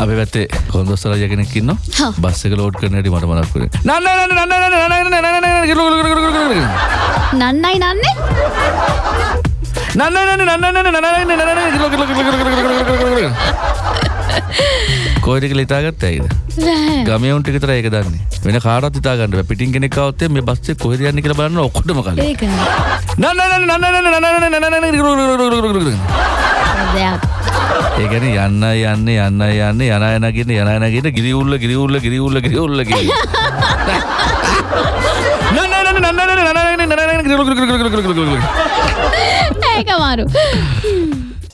අපි පැත්තේ කොන්දොස්සර යගෙනෙක් ඉන්නවා බස් එක ලෝඩ් කරන හැටි මට මතක් වුණේ නන්න නන්න නන්න නන්න නන්න නන්න නන්නයි නන්නේ නන්න නන්න නන්න නන්න නන්න නන්න කොයිද කියලා හිතාගත්ත ඇයිද? ගමේ උන්ට විතරයි ඒක දන්නේ. වෙන කාටවත් හිතාගන්න බෑ. පිටින් කෙනෙක් આવත් මේ බස් එක කොහෙද යන්නේ කියලා බලන්න ඔක්කොටම කලින්. ඒක නෑ. නන්න නන්න නන්න නන්න නන්න නන්න නන්න ඒකැන යන්න යන්න යන්න යන්න යන යනගෙන යන යනගෙන ගිරිවුල්ල ගිරිවුල්ල ගිරිවුල්ල ගිරිවුල්ල ඒක මාරු